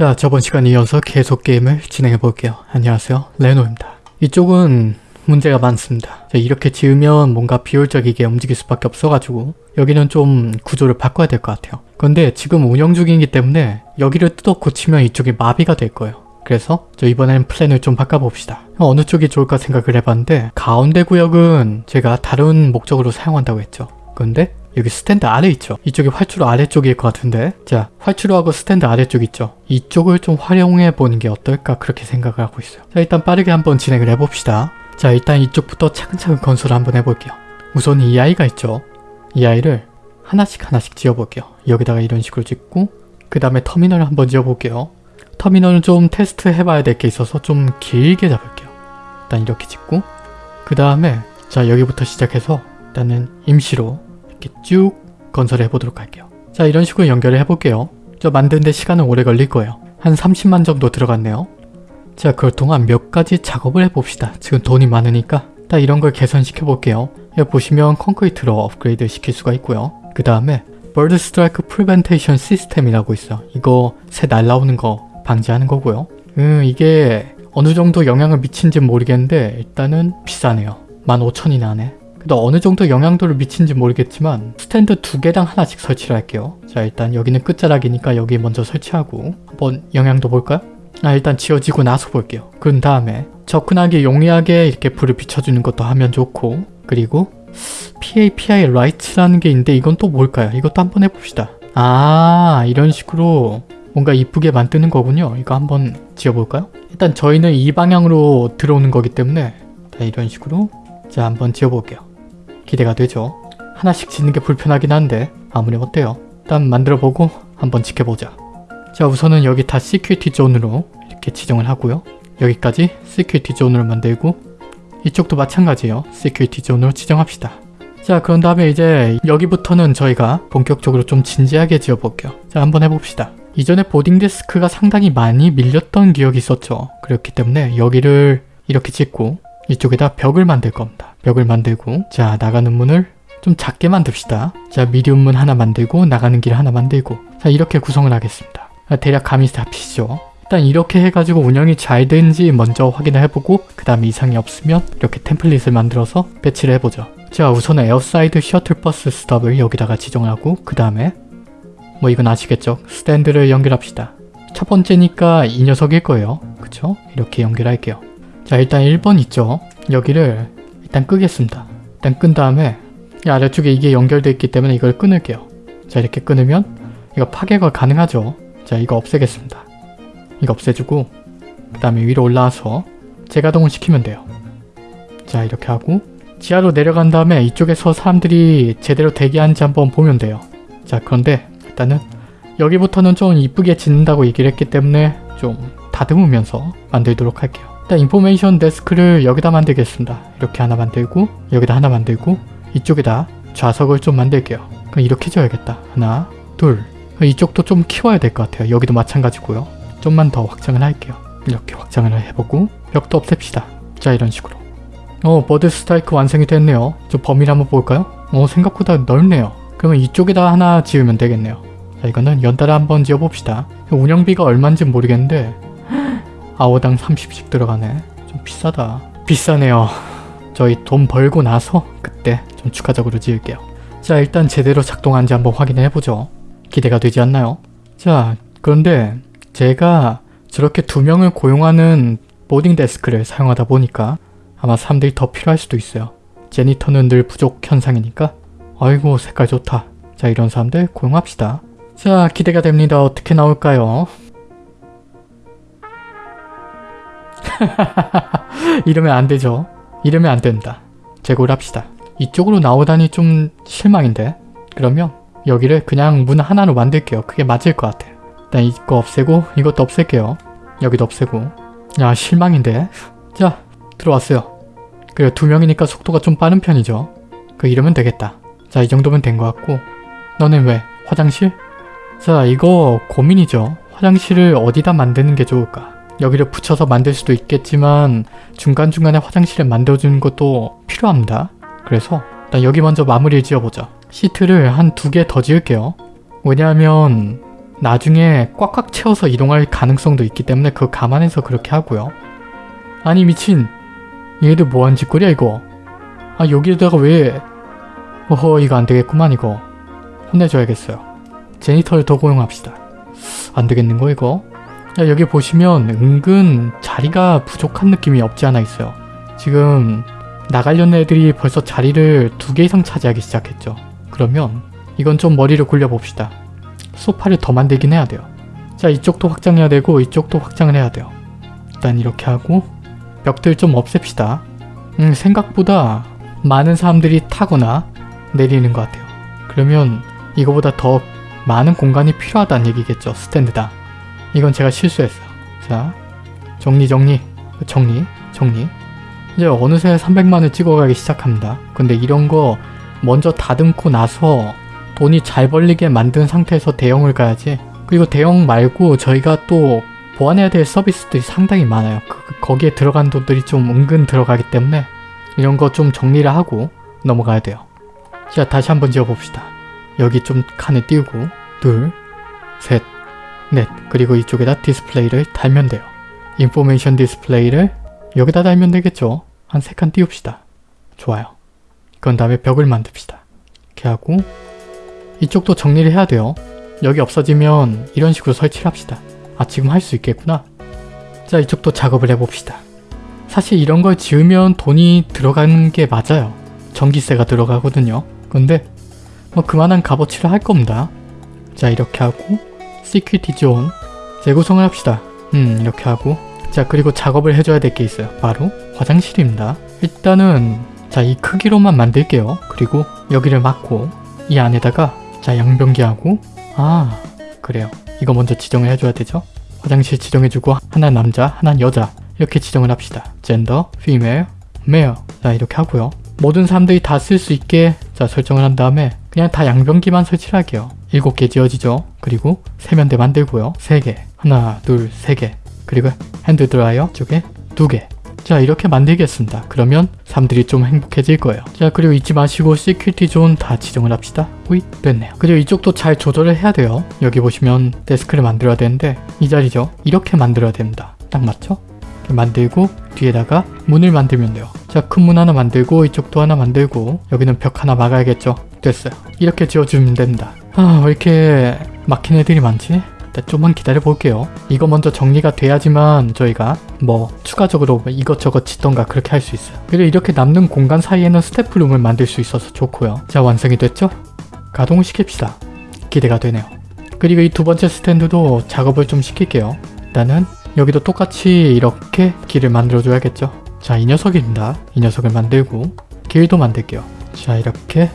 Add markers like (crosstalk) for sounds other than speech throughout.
자 저번 시간에 이어서 계속 게임을 진행해 볼게요. 안녕하세요 레노입니다. 이쪽은 문제가 많습니다. 자, 이렇게 지으면 뭔가 비효율적이게 움직일 수밖에 없어가지고 여기는 좀 구조를 바꿔야 될 것 같아요. 그런데 지금 운영 중이기 때문에 여기를 뜯어 고치면 이쪽이 마비가 될 거예요. 그래서 저 이번에는 플랜을 좀 바꿔봅시다. 어느 쪽이 좋을까 생각을 해봤는데 가운데 구역은 제가 다른 목적으로 사용한다고 했죠. 근데 여기 스탠드 아래 있죠. 이쪽이 활주로 아래쪽일 것 같은데 자 활주로하고 스탠드 아래쪽 있죠. 이쪽을 좀 활용해 보는 게 어떨까 그렇게 생각을 하고 있어요. 자 일단 빠르게 한번 진행을 해봅시다. 자 일단 이쪽부터 차근차근 건설을 한번 해볼게요. 우선 이 아이가 있죠. 이 아이를 하나씩 하나씩 지어볼게요. 여기다가 이런 식으로 짓고 그 다음에 터미널을 한번 지어볼게요. 터미널은 좀 테스트 해봐야 될 게 있어서 좀 길게 잡을게요. 일단 이렇게 짓고 그 다음에 자 여기부터 시작해서 일단은 임시로 이렇게 쭉 건설해 보도록 할게요. 자 이런 식으로 연결을 해볼게요. 저 만드는데 시간은 오래 걸릴 거예요. 한 30만 정도 들어갔네요. 자 그럴 동안 몇 가지 작업을 해봅시다. 지금 돈이 많으니까 딱 이런 걸 개선시켜 볼게요. 여기 보시면 콘크리트로 업그레이드 시킬 수가 있고요. 그 다음에 bird strike prevention system이라고 있어. 이거 새 날라오는 거 방지하는 거고요. 음 이게 어느 정도 영향을 미친지 모르겠는데 일단은 비싸네요. 15,000이나 하네. 근데 어느 정도 영향도를 미친지 모르겠지만 스탠드 두 개당 하나씩 설치를 할게요. 자 일단 여기는 끝자락이니까 여기 먼저 설치하고 한번 영향도 볼까요? 아 일단 지어지고 나서 볼게요. 그런 다음에 접근하기 용이하게 이렇게 불을 비춰주는 것도 하면 좋고 그리고 PAPI lights라는 게 있는데 이건 또 뭘까요? 이것도 한번 해봅시다. 아 이런 식으로 뭔가 이쁘게 만드는 거군요. 이거 한번 지어볼까요? 일단 저희는 이 방향으로 들어오는 거기 때문에 자, 이런 식으로 자 한번 지어볼게요. 기대가 되죠? 하나씩 짓는 게 불편하긴 한데 아무리 어때요? 일단 만들어보고 한번 지켜보자. 자 우선은 여기 다 security zone으로 이렇게 지정을 하고요. 여기까지 security zone으로 만들고 이쪽도 마찬가지예요. security zone으로 지정합시다. 자 그런 다음에 이제 여기부터는 저희가 본격적으로 좀 진지하게 지어볼게요. 자 한번 해봅시다. 이전에 boarding desk가 상당히 많이 밀렸던 기억이 있었죠. 그렇기 때문에 여기를 이렇게 짓고 이쪽에다 벽을 만들 겁니다. 벽을 만들고 자 나가는 문을 좀 작게 만듭시다. 자 medium 문 하나 만들고 나가는 길 하나 만들고 자 이렇게 구성을 하겠습니다. 대략 감이 잡히시죠? 일단 이렇게 해가지고 운영이 잘 되는지 먼저 확인을 해보고 그 다음에 이상이 없으면 이렇게 template을 만들어서 배치를 해보죠. 자 우선은 airside shuttle bus stop을 여기다가 지정을 하고 그 다음에 뭐 이건 아시겠죠? 스탠드를 연결합시다. 첫 번째니까 이 녀석일 거예요. 그쵸? 이렇게 연결할게요. 자 일단 1번 있죠? 여기를 일단 끄겠습니다. 일단 끈 다음에 이 아래쪽에 이게 연결되어 있기 때문에 이걸 끊을게요. 자 이렇게 끊으면 이거 파괴가 가능하죠? 자 이거 없애겠습니다. 이거 없애주고 그 다음에 위로 올라와서 재가동을 시키면 돼요. 자 이렇게 하고 지하로 내려간 다음에 이쪽에서 사람들이 제대로 대기하는지 한번 보면 돼요. 자 그런데 일단은 여기부터는 좀 이쁘게 짓는다고 얘기를 했기 때문에 좀 다듬으면서 만들도록 할게요. 일단 information desk를 여기다 만들겠습니다. 이렇게 하나 만들고 여기다 하나 만들고 이쪽에다 좌석을 좀 만들게요. 그럼 이렇게 지어야겠다. 하나 둘 이쪽도 좀 키워야 될 것 같아요. 여기도 마찬가지고요. 좀만 더 확장을 할게요. 이렇게 확장을 해보고 벽도 없앱시다. 자 이런 식으로 어 bird strike 완성이 됐네요. 저 범위를 한번 볼까요? 어 생각보다 넓네요. 그러면 이쪽에다 하나 지으면 되겠네요. 자 이거는 연달아 한번 지어봅시다. 운영비가 얼마인지 모르겠는데 아워당 30씩 들어가네. 좀 비싸다. 비싸네요. 저희 돈 벌고 나서 그때 좀 추가적으로 지을게요. 자 일단 제대로 작동하는지 한번 확인해 보죠. 기대가 되지 않나요? 자 그런데 제가 저렇게 두 명을 고용하는 보딩 데스크를 사용하다 보니까 아마 사람들이 더 필요할 수도 있어요. 제니터는 늘 부족 현상이니까 아이고 색깔 좋다. 자 이런 사람들 고용합시다. 자 기대가 됩니다. 어떻게 나올까요? (laughs) 이러면 안 되죠. 이러면 안 된다. 재고를 합시다. 이쪽으로 나오다니 좀 실망인데? 그러면 여기를 그냥 문 하나로 만들게요. 그게 맞을 것 같아. 일단 이거 없애고 이것도 없앨게요. 여기도 없애고 야 실망인데? 자 들어왔어요. 그래 두 명이니까 속도가 좀 빠른 편이죠. 그 이러면 되겠다. 자 이 정도면 된 것 같고 너는 왜? 화장실? 자 이거 고민이죠. 화장실을 어디다 만드는 게 좋을까? 여기를 붙여서 만들 수도 있겠지만 중간중간에 화장실을 만들어주는 것도 필요합니다. 그래서 일단 여기 먼저 마무리를 지어보자. 시트를 한 두 개 더 지을게요. 왜냐하면 나중에 꽉꽉 채워서 이동할 가능성도 있기 때문에 그거 감안해서 그렇게 하고요. 아니 미친 얘들 뭐한 짓거리야 이거 아 여기다가 왜 어허 이거 안되겠구만 이거 혼내줘야겠어요. 제니터를 더 고용합시다. 안되겠는거 이거? 야, 여기 보시면 은근 자리가 부족한 느낌이 없지 않아 있어요. 지금 나가려는 애들이 벌써 자리를 두 개 이상 차지하기 시작했죠. 그러면 이건 좀 머리를 굴려봅시다. 소파를 더 만들긴 해야 돼요. 자 이쪽도 확장해야 되고 이쪽도 확장을 해야 돼요. 일단 이렇게 하고 벽들 좀 없앱시다. 음, 생각보다 많은 사람들이 타거나 내리는 것 같아요. 그러면 이거보다 더 많은 공간이 필요하다는 얘기겠죠. 스탠드다. 이건 제가 실수했어요. 자, 정리 정리 정리 정리 이제 어느새 300만을 찍어가기 시작합니다. 근데 이런 거 먼저 다듬고 나서 돈이 잘 벌리게 만든 상태에서 대형을 가야지 그리고 대형 말고 저희가 또 보완해야 될 서비스들이 상당히 많아요. 그, 거기에 들어간 돈들이 좀 은근 들어가기 때문에 이런 거 좀 정리를 하고 넘어가야 돼요. 자 다시 한번 지어봅시다. 여기 좀 칸을 띄우고 둘, 셋, 넷 그리고 이쪽에다 디스플레이를 달면 돼요. 인포메이션 디스플레이를 여기다 달면 되겠죠? 한 세 칸 띄웁시다. 좋아요. 그런 다음에 벽을 만듭시다. 이렇게 하고 이쪽도 정리를 해야 돼요. 여기 없어지면 이런 식으로 설치를 합시다. 아 지금 할 수 있겠구나. 자 이쪽도 작업을 해봅시다. 사실 이런 걸 지으면 돈이 들어가는 게 맞아요. 전기세가 들어가거든요. 근데 뭐 그만한 값어치를 할 겁니다. 자 이렇게 하고 security zone 재구성을 합시다. 음 이렇게 하고 자 그리고 작업을 해줘야 될 게 있어요. 바로 화장실입니다. 일단은 자 이 크기로만 만들게요. 그리고 여기를 막고 이 안에다가 자 양변기하고 아 그래요. 이거 먼저 지정을 해줘야 되죠. 화장실 지정해주고 하나 남자 하나 여자 이렇게 지정을 합시다. gender, female, male 자 이렇게 하고요. 모든 사람들이 다 쓸 수 있게 자 설정을 한 다음에 그냥 다 양변기만 설치를 할게요. 7개 지어지죠. 그리고 세면대 만들고요. 3개 하나 둘세개 그리고 hand dryer 쪽에 2개 자 이렇게 만들겠습니다. 그러면 사람들이 좀 행복해질 거예요. 자 그리고 잊지 마시고 security zone 다 지정을 합시다. 호잇 됐네요. 그리고 이쪽도 잘 조절을 해야 돼요. 여기 보시면 데스크를 만들어야 되는데 이 자리죠. 이렇게 만들어야 됩니다. 딱 맞죠? 만들고 뒤에다가 문을 만들면 돼요. 자 큰 문 하나 만들고 이쪽도 하나 만들고 여기는 벽 하나 막아야겠죠. 됐어요. 이렇게 지어주면 됩니다. 아 왜 이렇게 막힌 애들이 많지? 일단 좀만 기다려 볼게요. 이거 먼저 정리가 돼야지만 저희가 뭐 추가적으로 이것저것 짓던가 그렇게 할 수 있어요. 그리고 이렇게 남는 공간 사이에는 스태프룸을 만들 수 있어서 좋고요. 자 완성이 됐죠? 가동을 시킵시다. 기대가 되네요. 그리고 이 두 번째 스탠드도 작업을 좀 시킬게요. 일단은 여기도 똑같이 이렇게 길을 만들어줘야겠죠. 자 이 녀석입니다. 이 녀석을 만들고 길도 만들게요. 자 이렇게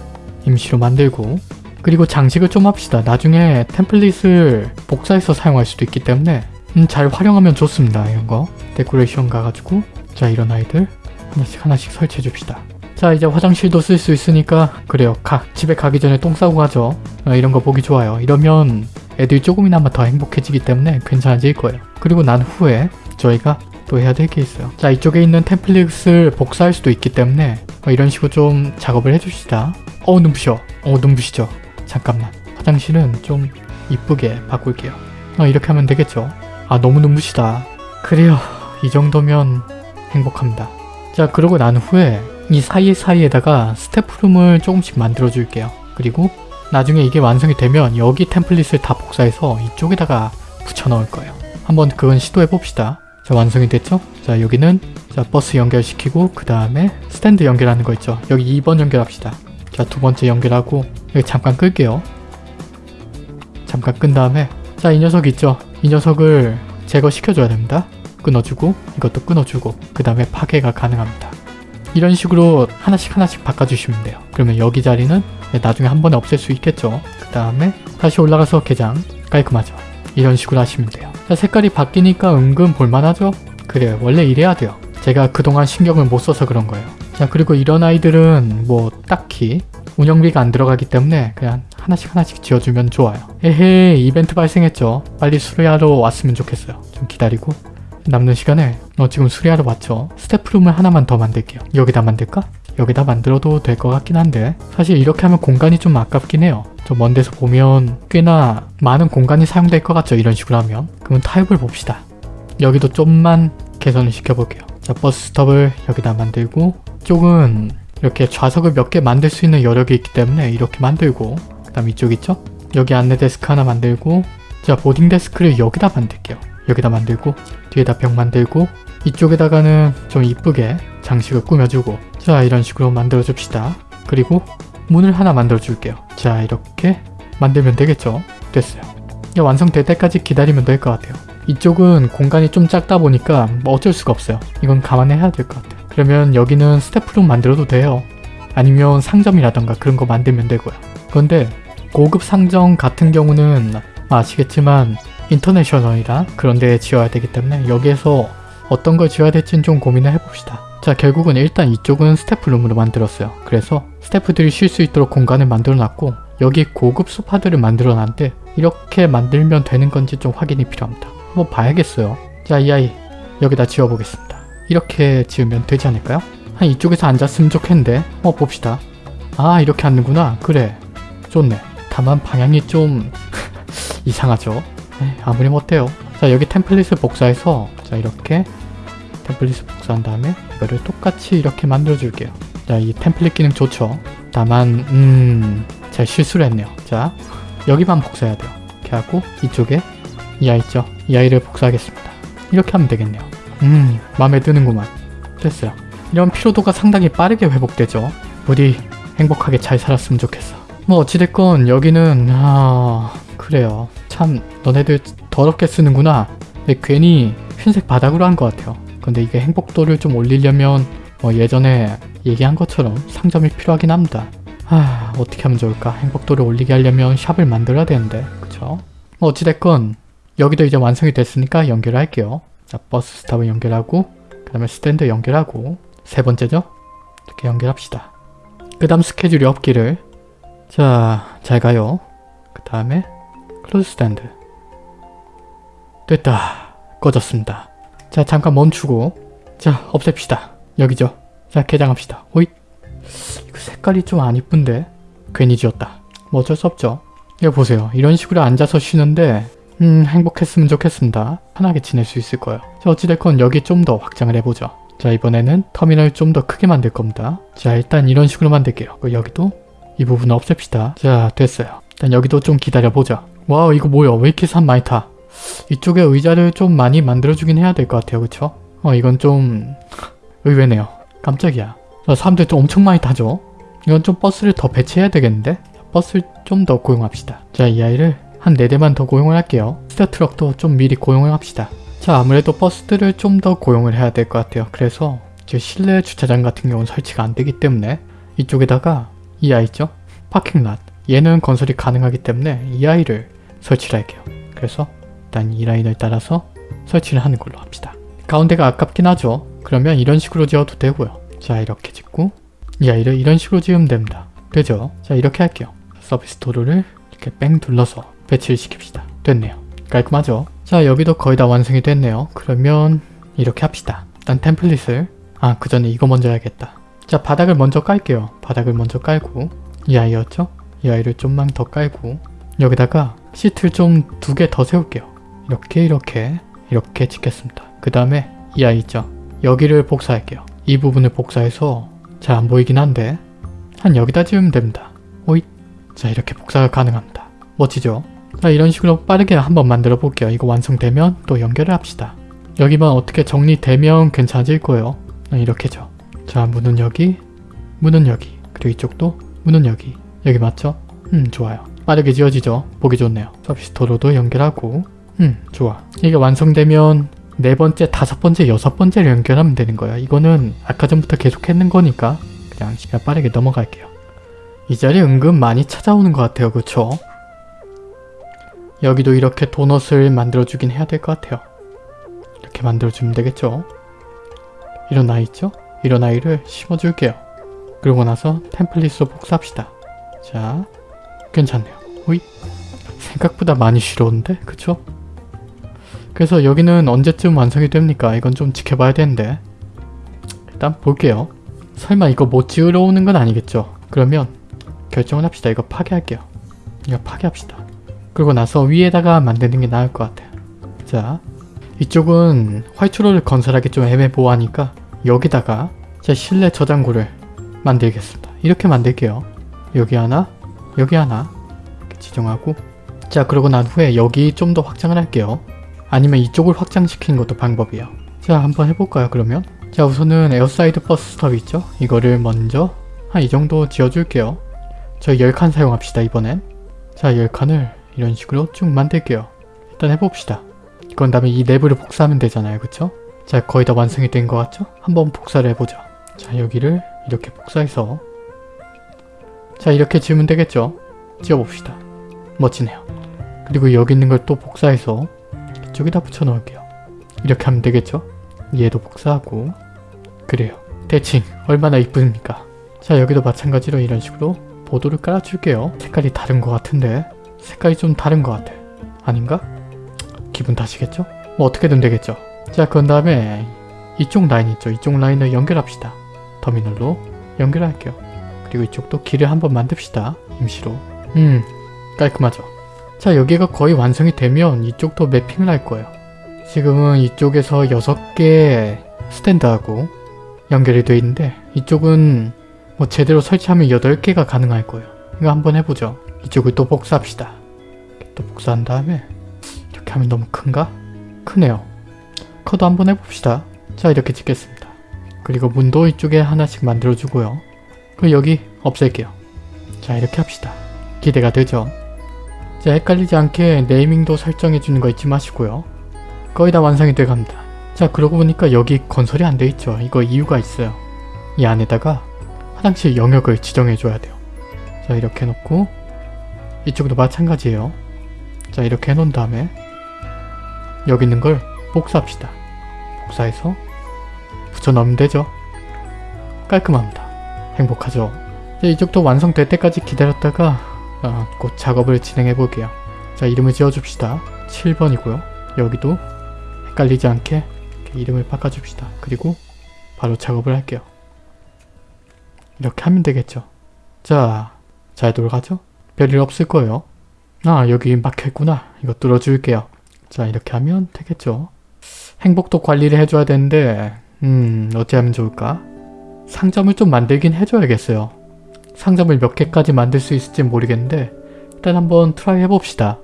임시로 만들고 그리고 장식을 좀 합시다. 나중에 템플릿을 복사해서 사용할 수도 있기 때문에 음, 잘 활용하면 좋습니다. 이런 거. 데코레이션 가가지고 자 이런 아이들 하나씩 하나씩 설치해 줍시다. 자 이제 화장실도 쓸 수 있으니까 그래요. 가, 집에 가기 전에 똥 싸고 가죠. 어, 이런 거 보기 좋아요. 이러면 애들이 조금이나마 더 행복해지기 때문에 괜찮아질 거예요. 그리고 난 후에 저희가 또 해야 될 게 있어요. 자 이쪽에 있는 템플릿을 복사할 수도 있기 때문에 어, 이런 식으로 좀 작업을 해줍시다. 어 눈부셔. 어 눈부시죠. 잠깐만. 화장실은 좀 이쁘게 바꿀게요. 어, 이렇게 하면 되겠죠? 아 너무 눈부시다. 그래요. 이 정도면 행복합니다. 자 그러고 난 후에 이 사이사이에다가 스태프룸을 조금씩 만들어 줄게요. 그리고 나중에 이게 완성이 되면 여기 템플릿을 다 복사해서 이쪽에다가 붙여 넣을 거예요. 한번 그건 시도해 봅시다. 자 완성이 됐죠? 자 여기는 자 버스 연결시키고 그 다음에 스탠드 연결하는 거 있죠? 여기 2번 연결합시다 자 두 번째 연결하고 여기 잠깐 끌게요. 잠깐 끈 다음에 자 이 녀석 있죠? 이 녀석을 제거시켜줘야 됩니다. 끊어주고 이것도 끊어주고 그 다음에 파괴가 가능합니다. 이런 식으로 하나씩 하나씩 바꿔주시면 돼요. 그러면 여기 자리는 나중에 한 번에 없앨 수 있겠죠. 그 다음에 다시 올라가서 개장 깔끔하죠. 이런 식으로 하시면 돼요. 자 색깔이 바뀌니까 은근 볼만하죠? 그래요. 원래 이래야 돼요. 제가 그동안 신경을 못 써서 그런 거예요. 자 그리고 이런 아이들은 뭐 딱히 운영비가 안 들어가기 때문에 그냥 하나씩 하나씩 지어주면 좋아요. 에헤 이벤트 발생했죠. 빨리 수리하러 왔으면 좋겠어요. 좀 기다리고 남는 시간에 어 지금 수리하러 왔죠. 스태프룸을 하나만 더 만들게요. 여기다 만들까? 여기다 만들어도 될 것 같긴 한데 사실 이렇게 하면 공간이 좀 아깝긴 해요. 저 먼 데서 보면 꽤나 많은 공간이 사용될 것 같죠 이런 식으로 하면 그러면 타입을 봅시다. 여기도 좀만 개선을 시켜볼게요. 자 버스 스톱을 여기다 만들고 이쪽은 이렇게 좌석을 몇 개 만들 수 있는 여력이 있기 때문에 이렇게 만들고 그 다음 이쪽 있죠? 여기 안내 데스크 하나 만들고 자 보딩 데스크를 여기다 만들게요. 여기다 만들고 뒤에다 벽 만들고 이쪽에다가는 좀 이쁘게 장식을 꾸며주고 자 이런 식으로 만들어 줍시다. 그리고 문을 하나 만들어 줄게요. 자 이렇게 만들면 되겠죠? 됐어요. 완성될 때까지 기다리면 될 것 같아요. 이쪽은 공간이 좀 작다 보니까 뭐 어쩔 수가 없어요. 이건 감안해야 될 것 같아요. 그러면 여기는 스태프룸 만들어도 돼요. 아니면 상점이라던가 그런 거 만들면 되고요. 그런데 고급 상점 같은 경우는 아시겠지만 인터내셔널이라 그런 데 지어야 되기 때문에 여기에서 어떤 걸 지어야 될지는 좀 고민을 해봅시다. 자 결국은 일단 이쪽은 스태프룸으로 만들었어요. 그래서 스태프들이 쉴 수 있도록 공간을 만들어놨고 여기 고급 소파들을 만들어놨는데 이렇게 만들면 되는 건지 좀 확인이 필요합니다. 한번 봐야겠어요. 자 이 아이 여기다 지어보겠습니다. 이렇게 지으면 되지 않을까요? 한 이쪽에서 앉았으면 좋겠는데 어 봅시다. 아 이렇게 앉는구나. 그래 좋네. 다만 방향이 좀 (laughs) 이상하죠. 에이, 아무리 못해요. 자 여기 템플릿을 복사해서 자 이렇게 템플릿을 복사한 다음에 이거를 똑같이 이렇게 만들어 줄게요. 자 이 템플릿 기능 좋죠. 다만 음... 제가 실수를 했네요. 자 여기만 복사해야 돼요. 이렇게 하고 이쪽에 이 아이 있죠? 이 아이를 복사하겠습니다. 이렇게 하면 되겠네요. 음 마음에 드는구만. 됐어요. 이런 피로도가 상당히 빠르게 회복되죠. 부디 행복하게 잘 살았으면 좋겠어. 뭐 어찌됐건 여기는 아 그래요. 참 너네들 더럽게 쓰는구나. 근데 괜히 흰색 바닥으로 한 것 같아요. 근데 이게 행복도를 좀 올리려면 뭐 예전에 얘기한 것처럼 상점이 필요하긴 합니다. 아 어떻게 하면 좋을까? 행복도를 올리게 하려면 shop을 만들어야 되는데 그쵸? 뭐 어찌됐건 여기도 이제 완성이 됐으니까 연결할게요. 자 bus stop을 연결하고 그 다음에 스탠드 연결하고 세 번째죠? 이렇게 연결합시다. 그 다음 스케줄이 없기를 자 잘 가요. 그 다음에 close stand 됐다. 꺼졌습니다. 자 잠깐 멈추고 자 없앱시다. 여기죠. 자 개장합시다. 호잇 이거 색깔이 좀 안 이쁜데 괜히 지었다. 뭐 어쩔 수 없죠. 이거 보세요. 이런 식으로 앉아서 쉬는데 음 행복했으면 좋겠습니다. 편하게 지낼 수 있을 거예요. 자 어찌됐건 여기 좀 더 확장을 해보죠. 자 이번에는 터미널 좀 더 크게 만들 겁니다. 자 일단 이런 식으로 만들게요. 그리고 여기도 이 부분 없앱시다. 자 됐어요. 일단 여기도 좀 기다려보자. 와우 이거 뭐야 왜 이렇게 산 많이 타? 이쪽에 의자를 좀 많이 만들어주긴 해야 될 것 같아요. 그쵸? 어 이건 좀 의외네요. 깜짝이야. 자, 사람들 좀 엄청 많이 타죠? 이건 좀 버스를 더 배치해야 되겠는데? 버스를 좀 더 고용합시다. 자 이 아이를 한 4대만 더 고용을 할게요. 스타 트럭도 좀 미리 고용을 합시다. 자 아무래도 버스들을 좀 더 고용을 해야 될 것 같아요. 그래서 제 실내 주차장 같은 경우는 설치가 안 되기 때문에 이쪽에다가 이 아이 있죠? parking lot 얘는 건설이 가능하기 때문에 이 아이를 설치를 할게요. 그래서 일단 이 라인을 따라서 설치를 하는 걸로 합시다. 가운데가 아깝긴 하죠. 그러면 이런 식으로 지어도 되고요. 자 이렇게 짓고 이 아이를 이런 식으로 지으면 됩니다. 되죠? 자 이렇게 할게요. 서비스 도로를 이렇게 뺑 둘러서 배치를 시킵시다. 됐네요. 깔끔하죠? 자 여기도 거의 다 완성이 됐네요. 그러면 이렇게 합시다. 일단 템플릿을 아 그 전에 이거 먼저 해야겠다. 자 바닥을 먼저 깔게요. 바닥을 먼저 깔고 이 아이였죠? 이 아이를 좀만 더 깔고 여기다가 시트를 좀 두 개 더 세울게요. 이렇게 이렇게 이렇게 짓겠습니다. 그 다음에 이 아이 있죠? 여기를 복사할게요. 이 부분을 복사해서 잘 안 보이긴 한데 한 여기다 지으면 됩니다. 오잇 자 이렇게 복사가 가능합니다. 멋지죠? 자 이런 식으로 빠르게 한번 만들어 볼게요. 이거 완성되면 또 연결을 합시다. 여기만 어떻게 정리되면 괜찮아질 거예요. 아, 이렇게죠. 자 문은 여기 문은 여기 그리고 이쪽도 문은 여기 여기 맞죠? 음 좋아요. 빠르게 지어지죠? 보기 좋네요. 서비스 도로도 연결하고 음 좋아. 이게 완성되면 네 번째, 다섯 번째, 여섯 번째를 연결하면 되는 거야. 이거는 아까 전부터 계속 했는 거니까 그냥 시간 빠르게 넘어갈게요. 이 자리 은근 많이 찾아오는 것 같아요. 그쵸? 여기도 이렇게 도넛을 만들어주긴 해야 될 것 같아요. 이렇게 만들어주면 되겠죠? 이런 아이 있죠? 이런 아이를 심어줄게요. 그러고 나서 템플릿으로 복사합시다. 자, 괜찮네요. 호이 생각보다 많이 쉬러운데? 그쵸? 그래서 여기는 언제쯤 완성이 됩니까? 이건 좀 지켜봐야 되는데 일단 볼게요. 설마 이거 못 지으러 오는 건 아니겠죠? 그러면 결정을 합시다. 이거 파괴할게요. 이거 파괴합시다. 그리고 나서 위에다가 만드는 게 나을 것 같아요. 자, 이쪽은 화이트롤을 건설하기 좀 애매모호하니까 여기다가 제 실내 저장고를 만들겠습니다. 이렇게 만들게요. 여기 하나, 여기 하나 지정하고 자 그러고 난 후에 여기 좀 더 확장을 할게요. 아니면 이쪽을 확장시키는 것도 방법이에요. 자 한번 해볼까요 그러면? 자 우선은 airside bus stop 있죠? 이거를 먼저 한 이 정도 지어줄게요. 저희 10칸 사용합시다 이번엔. 자 10칸을 이런 식으로 쭉 만들게요. 일단 해봅시다. 그런 다음에 이 내부를 복사하면 되잖아요 그쵸? 자 거의 다 완성이 된 것 같죠? 한번 복사를 해보죠. 자 여기를 이렇게 복사해서 자 이렇게 지으면 되겠죠? 지어봅시다. 멋지네요. 그리고 여기 있는 걸 또 복사해서 이쪽에다 붙여 넣을게요. 이렇게 하면 되겠죠? 얘도 복사하고 그래요. 대칭 얼마나 이쁩니까? 자 여기도 마찬가지로 이런 식으로 보도를 깔아줄게요. 색깔이 다른 것 같은데 색깔이 좀 다른 것 같아. 아닌가? 기분 탓이겠죠? 뭐 어떻게든 되겠죠. 자 그런 다음에 이쪽 라인 있죠? 이쪽 라인을 연결합시다. 터미널로 연결할게요. 그리고 이쪽도 길을 한번 만듭시다. 임시로. 음 깔끔하죠. 자 여기가 거의 완성이 되면 이쪽도 매핑을 할 거예요. 지금은 이쪽에서 6개 스탠드하고 연결이 되어 있는데 이쪽은 뭐 제대로 설치하면 8개가 가능할 거예요. 이거 한번 해보죠. 이쪽을 또 복사합시다. 또 복사한 다음에 이렇게 하면 너무 큰가? 크네요. 커도 한번 해봅시다. 자 이렇게 찍겠습니다. 그리고 문도 이쪽에 하나씩 만들어주고요. 그리고 여기 없앨게요. 자 이렇게 합시다. 기대가 되죠? 자 헷갈리지 않게 네이밍도 설정해주는 거 잊지 마시고요. 거의 다 완성이 돼갑니다. 자 그러고 보니까 여기 건설이 안 돼 있죠. 이거 이유가 있어요. 이 안에다가 화장실 영역을 지정해줘야 돼요. 자 이렇게 해놓고 이쪽도 마찬가지예요. 자 이렇게 해놓은 다음에 여기 있는 걸 복사합시다. 복사해서 붙여넣으면 되죠. 깔끔합니다. 행복하죠. 자, 이쪽도 완성될 때까지 기다렸다가 아, 곧 작업을 진행해 볼게요. 자 이름을 지어줍시다. 7번이고요. 여기도 헷갈리지 않게 이름을 바꿔줍시다. 그리고 바로 작업을 할게요. 이렇게 하면 되겠죠. 자, 잘 돌아가죠? 별일 없을 거예요. 아 여기 막혀있구나. 이거 뚫어줄게요. 자 이렇게 하면 되겠죠. 행복도 관리를 해줘야 되는데 음 어찌 하면 좋을까? 상점을 좀 만들긴 해줘야겠어요. 상점을 몇 개까지 만들 수 있을지 모르겠는데 일단 한번 try 해봅시다.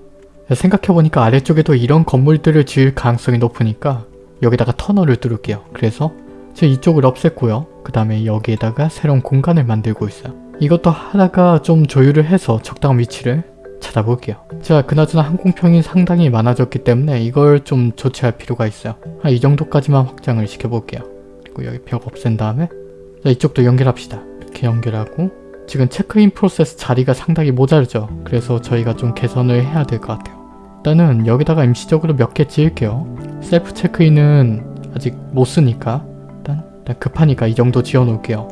생각해보니까 아래쪽에도 이런 건물들을 지을 가능성이 높으니까 여기다가 터널을 뚫을게요. 그래서 저 이쪽을 없앴고요. 그 다음에 여기에다가 새로운 공간을 만들고 있어요. 이것도 하다가 좀 조율을 해서 적당한 위치를 찾아볼게요. 자 그나저나 항공편이 상당히 많아졌기 때문에 이걸 좀 조치할 필요가 있어요. 한 이 정도까지만 확장을 시켜볼게요. 그리고 여기 벽 없앤 다음에 자 이쪽도 연결합시다. 이렇게 연결하고 지금 체크인 프로세스 자리가 상당히 모자르죠. 그래서 저희가 좀 개선을 해야 될 것 같아요. 일단은 여기다가 임시적으로 몇 개 지을게요. 셀프 체크인은 아직 못 쓰니까 일단, 일단 급하니까 이 정도 지어 놓을게요.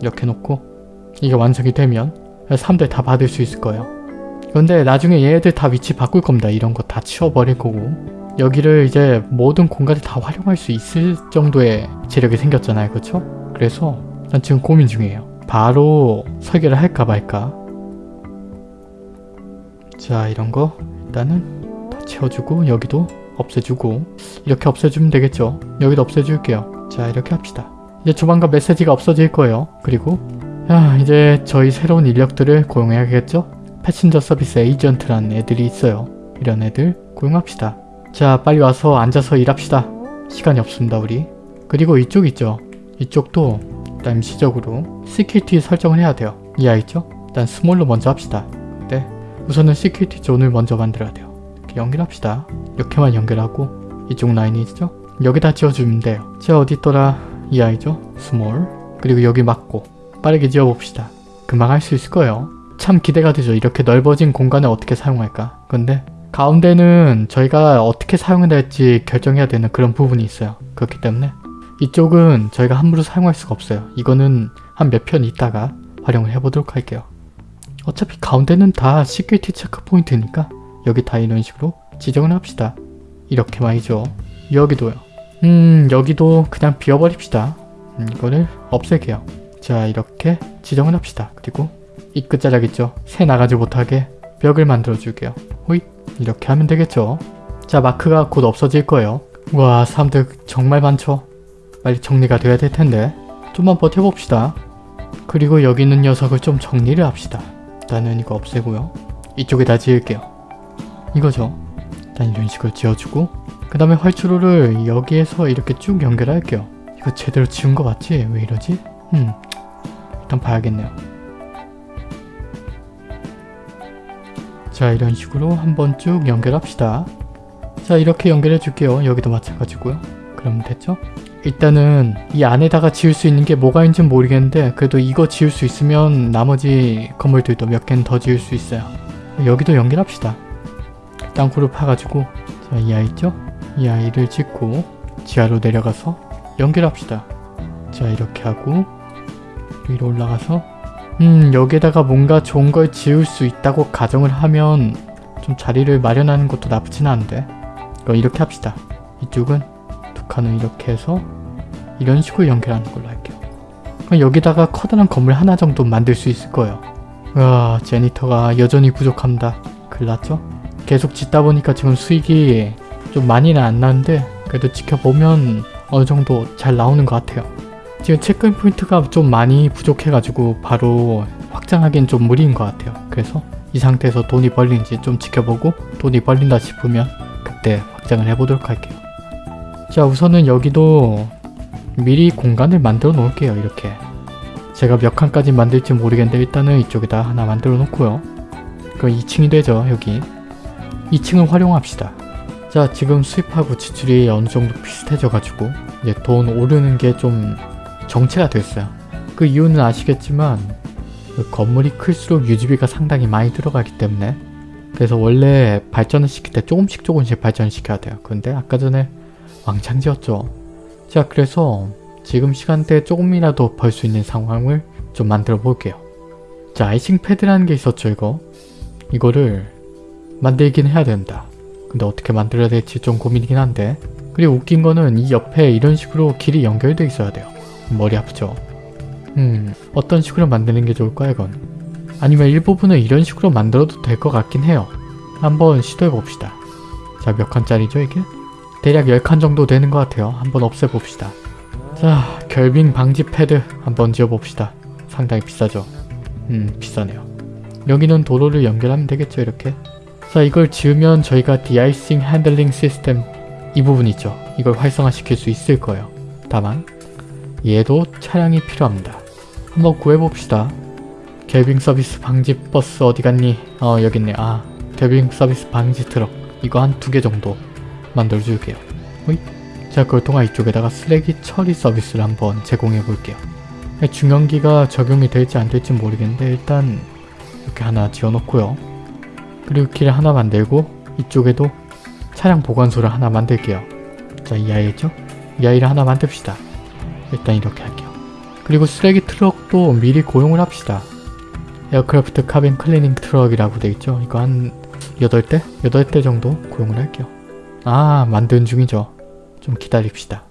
이렇게 놓고 이게 완성이 되면 사람들 다 받을 수 있을 거예요. 근데 나중에 얘네들 다 위치 바꿀 겁니다. 이런 거 다 치워버릴 거고 여기를 이제 모든 공간을 다 활용할 수 있을 정도의 재력이 생겼잖아요. 그렇죠? 그래서 난 지금 고민 중이에요. 바로 설계를 할까 말까 자 이런 거 일단은 다 채워주고 여기도 없애주고 이렇게 없애주면 되겠죠 여기도 없애줄게요 자 이렇게 합시다 이제 조만간 메시지가 없어질 거예요 그리고 야 이제 저희 새로운 인력들을 고용해야겠죠 passenger service agent라는 애들이 있어요 이런 애들 고용합시다 자 빨리 와서 앉아서 일합시다 시간이 없습니다 우리 그리고 이쪽 있죠 이쪽도 일단 임시적으로 security 설정을 해야 돼요. 이해 있죠? 일단 small로 먼저 합시다. 네. 우선은 security zone을 먼저 만들어야 돼요. 이렇게 연결합시다. 이렇게만 연결하고 이쪽 라인이 있죠? 여기다 지어주면 돼요. 자 어디 있더라? 이 아이죠? small 그리고 여기 맞고 빠르게 지어봅시다. 금방 할 수 있을 거예요. 참 기대가 되죠. 이렇게 넓어진 공간을 어떻게 사용할까? 근데 가운데는 저희가 어떻게 사용해야 될지 결정해야 되는 그런 부분이 있어요. 그렇기 때문에 이쪽은 저희가 함부로 사용할 수가 없어요. 이거는 한 몇 편 있다가 활용을 해보도록 할게요. 어차피 가운데는 다 security checkpoint니까 여기 다 이런 식으로 지정을 합시다. 이렇게 말이죠. 여기도요. 음 여기도 그냥 비워버립시다. 음, 이거를 없앨게요. 자 이렇게 지정을 합시다. 그리고 이 끝자락 있죠? 새 나가지 못하게 벽을 만들어 줄게요. 호잇 이렇게 하면 되겠죠? 자 마크가 곧 없어질 거예요. 와 사람들 정말 많죠? 빨리 정리가 돼야 될 텐데 좀만 버텨봅시다. 그리고 여기 있는 녀석을 좀 정리를 합시다. 일단은 이거 없애고요. 이쪽에다 지을게요. 이거죠. 일단 이런 식으로 지어주고 그 다음에 활주로를 여기에서 이렇게 쭉 연결할게요. 이거 제대로 지은 거 맞지? 왜 이러지? 음 일단 봐야겠네요. 자 이런 식으로 한번 쭉 연결합시다. 자 이렇게 연결해 줄게요. 여기도 마찬가지고요. 그럼 됐죠? 일단은 이 안에다가 지을 수 있는 게 뭐가 있는지 모르겠는데 그래도 이거 지을 수 있으면 나머지 건물들도 몇 개는 더 지을 수 있어요. 여기도 연결합시다. 땅굴을 파가지고 자 이 아이 있죠? 이 아이를 짓고 지하로 내려가서 연결합시다. 자 이렇게 하고 위로 올라가서 음 여기에다가 뭔가 좋은 걸 지을 수 있다고 가정을 하면 좀 자리를 마련하는 것도 나쁘진 않은데 그럼 이렇게 합시다. 이쪽은 두 칸을 이렇게 해서 이런 식으로 연결하는 걸로 할게요. 그럼 여기다가 커다란 건물 하나 정도 만들 수 있을 거예요. 와 제니터가 여전히 부족합니다. 큰일 났죠? 계속 짓다 보니까 지금 수익이 좀 많이는 안 나는데 그래도 지켜보면 어느 정도 잘 나오는 것 같아요. 지금 체크인 포인트가 좀 많이 부족해가지고 바로 확장하기엔 좀 무리인 것 같아요. 그래서 이 상태에서 돈이 벌리는지 좀 지켜보고 돈이 벌린다 싶으면 그때 확장을 해보도록 할게요. 자 우선은 여기도 미리 공간을 만들어 놓을게요. 이렇게 제가 몇 칸까지 만들지 모르겠는데 일단은 이쪽에다 하나 만들어 놓고요. 그럼 2층이 되죠 여기 2층을 활용합시다. 자 지금 수입하고 지출이 어느 정도 비슷해져 가지고 이제 돈 오르는 게 좀 정체가 됐어요. 그 이유는 아시겠지만 그 건물이 클수록 유지비가 상당히 많이 들어가기 때문에 그래서 원래 발전을 시킬 때 조금씩 조금씩 발전을 시켜야 돼요. 근데 아까 전에 왕창 지었죠. 자 그래서 지금 시간대에 조금이라도 벌 수 있는 상황을 좀 만들어 볼게요. 자 아이싱 패드라는 게 있었죠 이거. 이거를 만들긴 해야 된다. 근데 어떻게 만들어야 될지 좀 고민이긴 한데 그리고 웃긴 거는 이 옆에 이런 식으로 길이 연결돼 있어야 돼요. 머리 아프죠? 음 어떤 식으로 만드는 게 좋을까 이건? 아니면 일부분을 이런 식으로 만들어도 될 것 같긴 해요. 한번 시도해 봅시다. 자 몇 칸짜리죠 이게? 대략 10칸 정도 되는 것 같아요. 한번 없애봅시다. 자 결빙 방지 패드 한번 지어봅시다. 상당히 비싸죠? 음 비싸네요. 여기는 도로를 연결하면 되겠죠 이렇게? 자 이걸 지으면 저희가 de-icing handling 시스템 이 부분 있죠. 이걸 활성화시킬 수 있을 거예요. 다만 얘도 차량이 필요합니다. 한번 구해봅시다. 결빙 서비스 방지 버스 어디 갔니? 어 여기 있네. 아 결빙 서비스 방지 트럭 이거 한 두 개 정도 만들어줄게요. 호잇. 자 그걸 통한 이쪽에다가 쓰레기 처리 서비스를 한번 제공해 볼게요. 중형기가 적용이 될지 안 될지 모르겠는데 일단 이렇게 하나 지어놓고요. 그리고 길을 하나 만들고 이쪽에도 차량 보관소를 하나 만들게요. 자 이 아이죠? 이 아이를 하나 만듭시다. 일단 이렇게 할게요. 그리고 쓰레기 트럭도 미리 고용을 합시다. aircraft cabin cleaning 트럭이라고 되어있죠. 이거 한 8대? 8대 정도 고용을 할게요. 아 만드는 중이죠. 좀 기다립시다.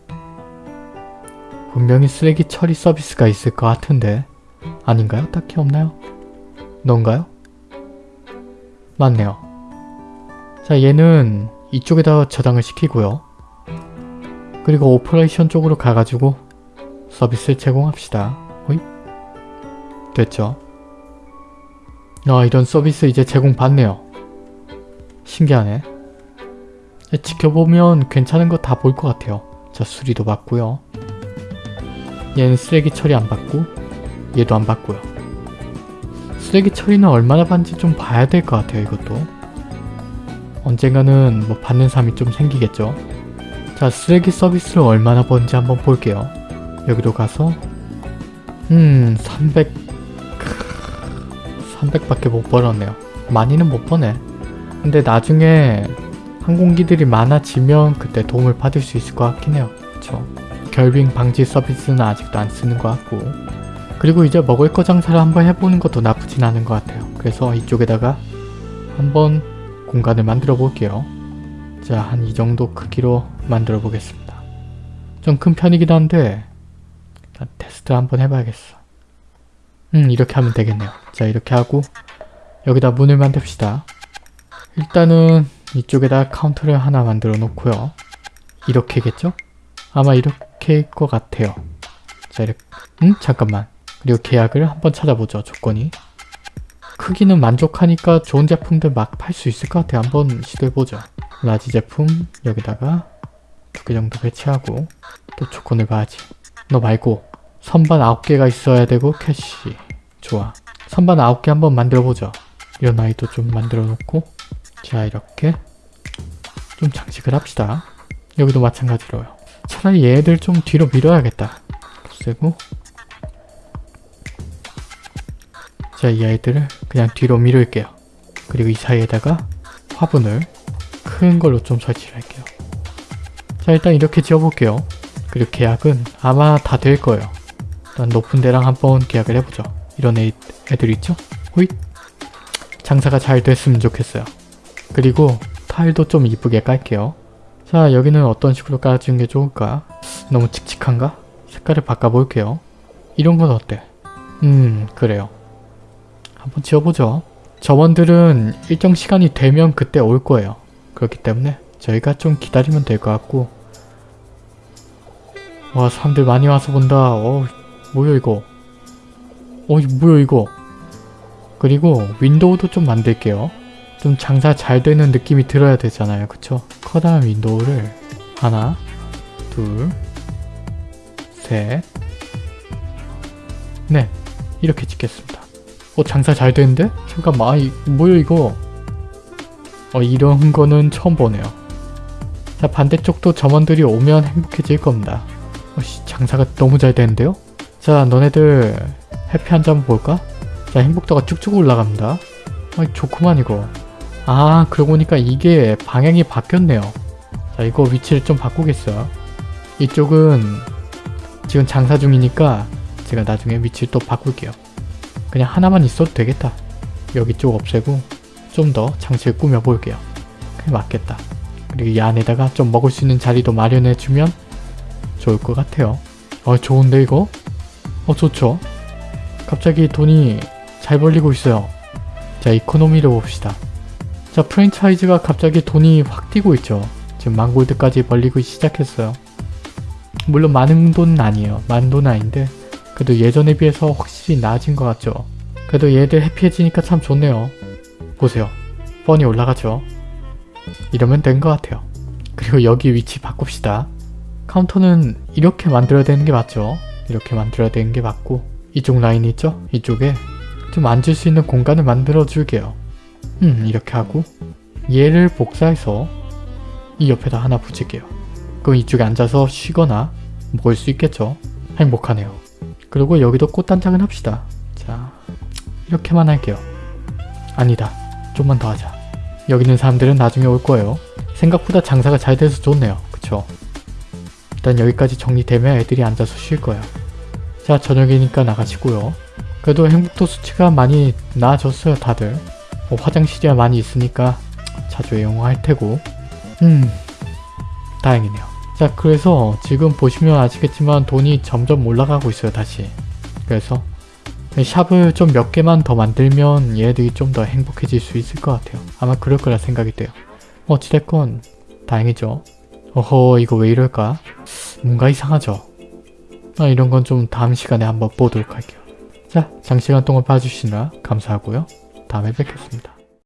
분명히 쓰레기 처리 서비스가 있을 것 같은데 아닌가요? 딱히 없나요? 넌가요? 맞네요. 자 얘는 이쪽에다 저장을 시키고요. 그리고 operation 쪽으로 가가지고 서비스를 제공합시다. 호이? 됐죠? 아 이런 서비스 이제 제공받네요. 신기하네. 지켜보면 괜찮은 거 다 볼 것 같아요. 자 수리도 받고요. 얘는 쓰레기 처리 안 받고 얘도 안 받고요. 쓰레기 처리는 얼마나 받는지 좀 봐야 될 것 같아요 이것도. 언젠가는 뭐 받는 사람이 좀 생기겠죠. 자 쓰레기 서비스를 얼마나 버는지 한번 볼게요. 여기로 가서 음 300... 300밖에 못 벌었네요. 많이는 못 버네. 근데 나중에 항공기들이 많아지면 그때 도움을 받을 수 있을 것 같긴 해요. 그쵸? 결빙 방지 서비스는 아직도 안 쓰는 것 같고 그리고 이제 먹을 거 장사를 한번 해보는 것도 나쁘진 않은 것 같아요. 그래서 이쪽에다가 한번 공간을 만들어 볼게요. 자, 한 이 정도 크기로 만들어 보겠습니다. 좀 큰 편이기도 한데 일단 테스트 한번 해봐야겠어. 음 이렇게 하면 되겠네요. 자 이렇게 하고 여기다 문을 만듭시다. 일단은 이쪽에다 카운터를 하나 만들어 놓고요. 이렇게겠죠? 아마 이렇게일 것 같아요. 자 이렇게 음? 잠깐만. 그리고 계약을 한번 찾아보죠. 조건이. 크기는 만족하니까 좋은 제품들 막 팔 수 있을 것 같아요. 한번 시도해보죠. large 제품 여기다가 두 개 정도 배치하고 또 조건을 봐야지. 너 말고 선반 9개가 있어야 되고 cash. 좋아. 선반 9개 한번 만들어보죠. 이런 아이도 좀 만들어 놓고 자 이렇게 좀 장식을 합시다. 여기도 마찬가지로요. 차라리 얘들 좀 뒤로 밀어야겠다. 쓰고 자이 아이들을 그냥 뒤로 밀을게요. 그리고 이 사이에다가 화분을 큰 걸로 좀 설치를 할게요. 자 일단 이렇게 지어볼게요. 그리고 계약은 아마 다 될 거예요. 일단 높은 데랑 한번 계약을 해보죠. 이런 애, 애들 있죠? 호잇! 장사가 잘 됐으면 좋겠어요. 그리고 타일도 좀 이쁘게 깔게요. 자 여기는 어떤 식으로 깔아주는 게 좋을까? 너무 칙칙한가? 색깔을 바꿔볼게요. 이런 건 어때? 음 그래요. 한번 지어보죠. 점원들은 일정 시간이 되면 그때 올 거예요. 그렇기 때문에 저희가 좀 기다리면 될 것 같고 와 사람들 많이 와서 본다. 어 뭐야 이거 어 뭐야 이거 그리고 window도 좀 만들게요. 좀 장사 잘 되는 느낌이 들어야 되잖아요. 그쵸? 커다란 window를 하나 둘셋 네 이렇게 찍겠습니다. 어 장사 잘 되는데? 잠깐만 아, 이, 뭐야 이거 어 이런 거는 처음 보네요. 자 반대쪽도 점원들이 오면 행복해질 겁니다. 어씨 장사가 너무 잘 되는데요? 자 너네들 해피 한잔 한번 볼까? 자 행복도가 쭉쭉 올라갑니다. 아 좋구만 이거. 아 그러고 보니까 이게 방향이 바뀌었네요. 자 이거 위치를 좀 바꾸겠어요. 이쪽은 지금 장사 중이니까 제가 나중에 위치를 또 바꿀게요. 그냥 하나만 있어도 되겠다. 여기 쪽 없애고 좀 더 장치를 꾸며볼게요. 그게 맞겠다. 그리고 이 안에다가 좀 먹을 수 있는 자리도 마련해주면 좋을 것 같아요. 어 좋은데 이거? 어 좋죠? 갑자기 돈이 잘 벌리고 있어요. 자 이코노미를 봅시다. 자 프랜차이즈가 갑자기 돈이 확 뛰고 있죠. 지금 만골드까지 벌리고 시작했어요. 물론 많은 돈은 아니에요. 많은 돈은 아닌데 그래도 예전에 비해서 확실히 나아진 것 같죠. 그래도 얘들 해피해지니까 참 좋네요. 보세요. 뻔히 올라가죠. 이러면 된 것 같아요. 그리고 여기 위치 바꿉시다. 카운터는 이렇게 만들어야 되는 게 맞죠? 이렇게 만들어야 되는 게 맞고 이쪽 라인 있죠? 이쪽에 좀 앉을 수 있는 공간을 만들어 줄게요. 음 이렇게 하고 얘를 복사해서 이 옆에다 하나 붙일게요. 그럼 이쪽에 앉아서 쉬거나 먹을 수 있겠죠? 행복하네요. 그리고 여기도 꽃단장을 합시다. 자 이렇게만 할게요. 아니다. 좀만 더 하자. 여기 있는 사람들은 나중에 올 거예요. 생각보다 장사가 잘 돼서 좋네요. 그쵸? 일단 여기까지 정리되면 애들이 앉아서 쉴 거예요. 자 저녁이니까 나가시고요. 그래도 행복도 수치가 많이 나아졌어요 다들. 뭐 화장실이 많이 있으니까 자주 이용할 테고 음 다행이네요. 자 그래서 지금 보시면 아시겠지만 돈이 점점 올라가고 있어요 다시. 그래서 샵을 좀 몇 개만 더 만들면 얘들이 좀 더 행복해질 수 있을 것 같아요. 아마 그럴 거라 생각이 돼요. 어찌됐건 다행이죠. 어허 이거 왜 이럴까? 뭔가 이상하죠? 아, 이런 건 좀 다음 시간에 한번 보도록 할게요. 자 장시간 동안 봐주시느라 감사하고요. 다음에 뵙겠습니다.